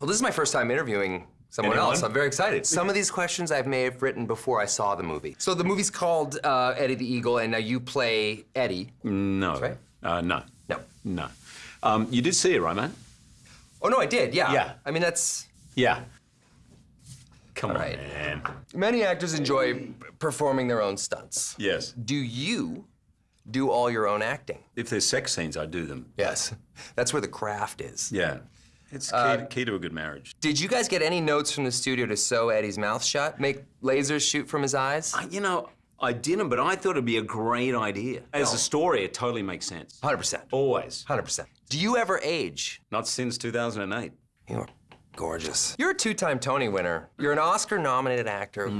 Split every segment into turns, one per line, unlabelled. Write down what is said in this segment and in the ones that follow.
Well, this is my first time interviewing someone
Anyone?
else. I'm very excited. Some of these questions I may have written before I saw the movie. So the movie's called uh, Eddie the Eagle, and now you play Eddie.
No.
right.
Uh, no.
No.
No. Um, you did see it, right, man?
Oh no, I did. Yeah.
Yeah.
I mean, that's
Yeah. Come on,
right.
man.
many actors enjoy performing their own stunts.
Yes.
Do you do all your own acting?
If there's sex scenes, I do them.
Yes. That's where the craft is.
Yeah. It's key,
Uh,
to, key to a good marriage.
Did you guys get any notes from the studio to sew Eddie's mouth shut? Make lasers shoot from his eyes?
I, you know, I didn't, but I thought it'd be a great idea. As a story, it totally makes sense.
100%.
Always.
100%. Do you ever age?
Not since 2008.
You're gorgeous. You're a two-time Tony winner. You're an Oscar-nominated actor.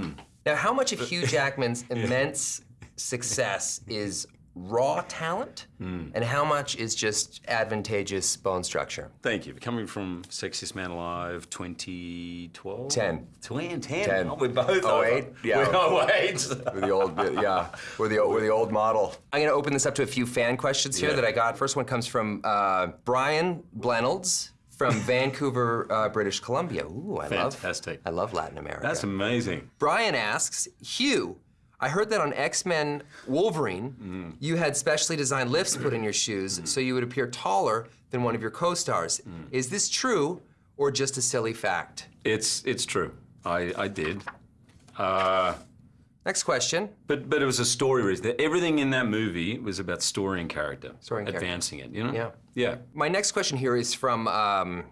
Now, how much of Hugh Jackman's immense success is raw talent, and how much is just advantageous bone structure?
Thank you. Coming from Sexiest Man Alive 2012?
Ten.
20, 10.
Ten.
Oh, we're both
Oh,
over.
eight? Yeah.
We're.
With the old, yeah, with the with the old model. I'm gonna open this up to a few fan questions here
Yeah.
that I got. First one comes from uh, Brian Blenolds from Vancouver, uh, British Columbia. Ooh, I
Fantastic.
love, I love Latin America.
That's amazing.
Brian asks, Hugh, I heard that on X-Men Wolverine, you had specially designed lifts put in your shoes so you would appear taller than one of your co-stars. Is this true or just a silly fact?
It's, it's true. I, I did. Uh,
Next question.
but, but it was a story reason. Everything in that movie was about story and character.
Story and character.
Advancing it, you know?
Yeah.
Yeah.
My next question here is from um,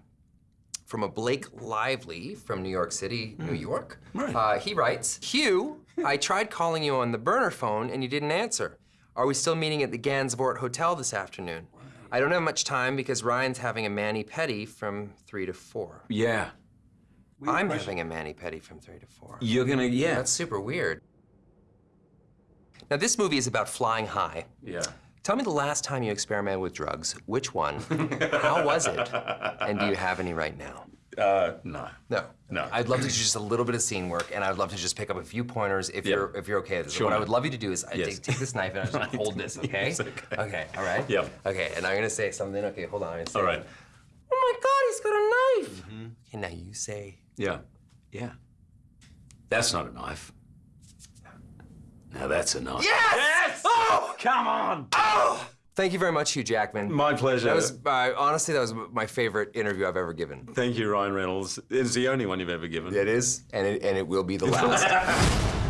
from a Blake Lively from New York City, New York.
Right.
Uh, he writes, Hugh, I tried calling you on the burner phone and you didn't answer. Are we still meeting at the Gansevoort Hotel this afternoon? I don't have much time because Ryan's having a mani pedi from three to four.
Yeah.
I'm having a mani pedi from three to four.
You're gonna, yeah.
That's super weird. Now this movie is about flying high.
yeah.
Tell me the last time you experimented with drugs. Which one? How was it? And do you have any right now?
Uh, no.
No.
No.
I'd love to do just a little bit of scene work, and I'd love to just pick up a few pointers if
Yeah.
you're if you're okay with this.
Sure,
what I would love you to do is I
Yes.
take, take this knife and I just hold this, okay?
Yes, okay.
Okay, all right?
Yep.
Okay, and I'm gonna say something. Okay, hold on. I'm gonna say,
All right.
Oh my God, he's got a knife.
Mm-hmm.
Okay, now you say.
Yeah. Yeah. That's not a knife. Now that's a knife.
Yes! Oh!
Come on!
Oh! Thank you very much, Hugh Jackman.
My pleasure.
That was uh, honestly that was my favorite interview I've ever given.
Thank you, Ryan Reynolds. It's the only one you've ever given.
It is, and it, and it will be the last.